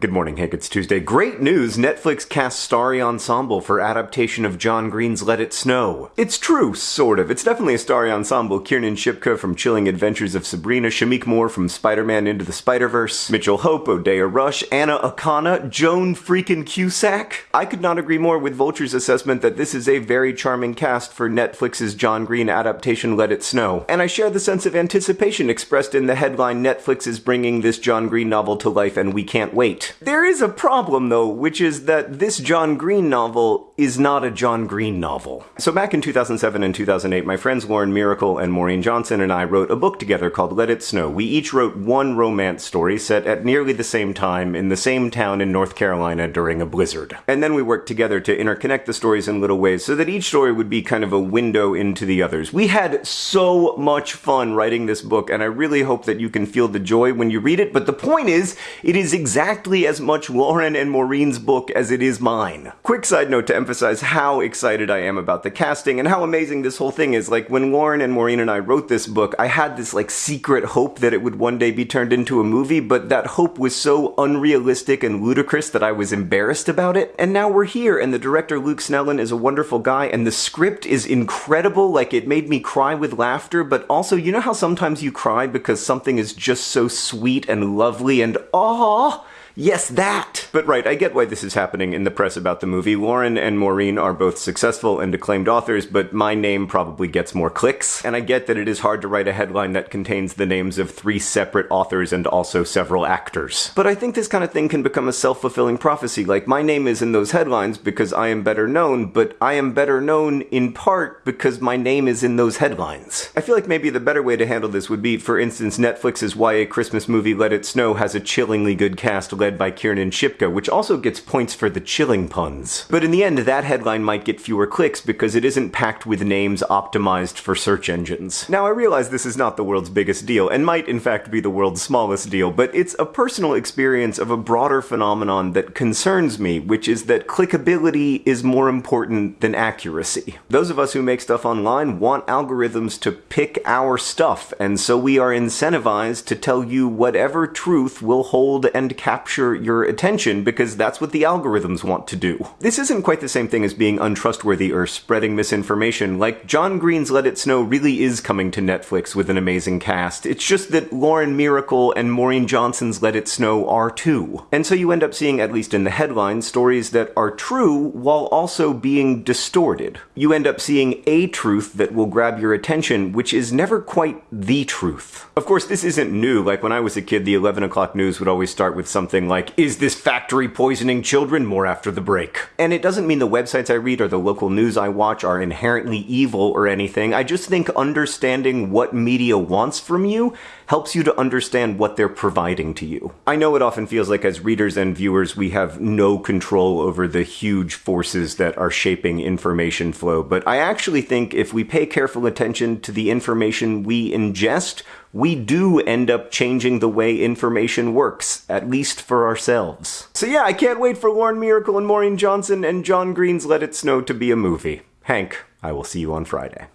Good morning, Hank. It's Tuesday. Great news! Netflix cast starry ensemble for adaptation of John Green's Let It Snow. It's true, sort of. It's definitely a starry ensemble. Kiernan Shipka from Chilling Adventures of Sabrina, Shameik Moore from Spider-Man Into the Spider-Verse, Mitchell Hope, Odeya Rush, Anna Akana, Joan freaking Cusack. I could not agree more with Vulture's assessment that this is a very charming cast for Netflix's John Green adaptation Let It Snow. And I share the sense of anticipation expressed in the headline Netflix is bringing this John Green novel to life and we can't wait. There is a problem, though, which is that this John Green novel is not a John Green novel. So back in 2007 and 2008, my friends Lauren Myracle and Maureen Johnson and I wrote a book together called Let It Snow. We each wrote one romance story set at nearly the same time in the same town in North Carolina during a blizzard. And then we worked together to interconnect the stories in little ways so that each story would be kind of a window into the others. We had so much fun writing this book, and I really hope that you can feel the joy when you read it. But the point is, it is exactly as much Lauren and Maureen's book as it is mine. Quick side note to emphasize how excited I am about the casting and how amazing this whole thing is. Like, when Lauren and Maureen and I wrote this book, I had this, like, secret hope that it would one day be turned into a movie, but that hope was so unrealistic and ludicrous that I was embarrassed about it. And now we're here, and the director Luke Snellin is a wonderful guy, and the script is incredible. Like, it made me cry with laughter, but also, you know how sometimes you cry because something is just so sweet and lovely and aww? Yes, that! But right, I get why this is happening in the press about the movie. Lauren and Maureen are both successful and acclaimed authors, but my name probably gets more clicks. And I get that it is hard to write a headline that contains the names of three separate authors and also several actors. But I think this kind of thing can become a self-fulfilling prophecy. Like, my name is in those headlines because I am better known, but I am better known in part because my name is in those headlines. I feel like maybe the better way to handle this would be, for instance, Netflix's YA Christmas movie Let It Snow has a chillingly good cast led by Kiernan Shipka, which also gets points for the chilling puns. But in the end, that headline might get fewer clicks because it isn't packed with names optimized for search engines. Now, I realize this is not the world's biggest deal, and might in fact be the world's smallest deal, but it's a personal experience of a broader phenomenon that concerns me, which is that clickability is more important than accuracy. Those of us who make stuff online want algorithms to pick our stuff, and so we are incentivized to tell you whatever truth will hold and capture your your attention because that's what the algorithms want to do. This isn't quite the same thing as being untrustworthy or spreading misinformation. Like, John Green's Let It Snow really is coming to Netflix with an amazing cast. It's just that Lauren Myracle and Maureen Johnson's Let It Snow are too. And so you end up seeing, at least in the headlines, stories that are true while also being distorted. You end up seeing a truth that will grab your attention, which is never quite the truth. Of course, this isn't new. Like, when I was a kid, the 11 o'clock news would always start with something like, is this factory poisoning children? More after the break. And it doesn't mean the websites I read or the local news I watch are inherently evil or anything. I just think understanding what media wants from you helps you to understand what they're providing to you. I know it often feels like as readers and viewers we have no control over the huge forces that are shaping information flow, but I actually think if we pay careful attention to the information we ingest, we do end up changing the way information works, at least for ourselves. So yeah, I can't wait for Lauren Myracle and Maureen Johnson and John Green's Let It Snow to be a movie. Hank, I will see you on Friday.